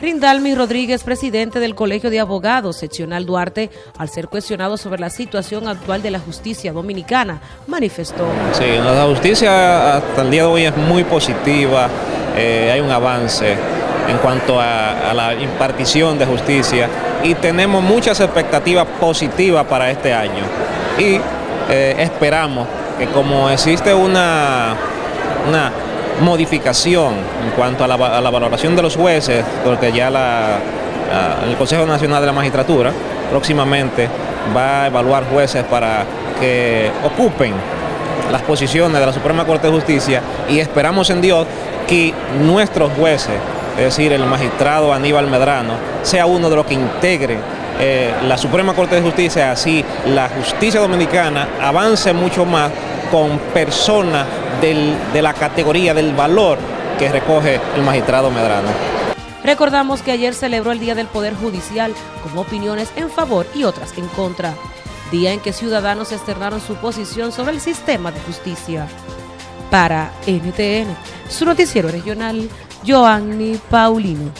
Rindalmi Rodríguez, presidente del Colegio de Abogados Seccional Duarte, al ser cuestionado sobre la situación actual de la justicia dominicana, manifestó. Sí, la justicia hasta el día de hoy es muy positiva, eh, hay un avance en cuanto a, la impartición de justicia y tenemos muchas expectativas positivas para este año. Y eh, esperamos que como existe una, una modificación en cuanto a la, valoración de los jueces, porque ya la, el Consejo Nacional de la Magistratura próximamente va a evaluar jueces para que ocupen las posiciones de la Suprema Corte de Justicia y esperamos en Dios que nuestros jueces, es decir, el magistrado Aníbal Medrano, sea uno de los que integre eh, la Suprema Corte de Justicia, así la justicia dominicana avance mucho más con personas del, de la categoría del valor que recoge el magistrado Medrano. Recordamos que ayer celebró el Día del Poder Judicial con opiniones en favor y otras en contra, día en que ciudadanos externaron su posición sobre el sistema de justicia. Para NTN, su noticiero regional, Joanny Paulino.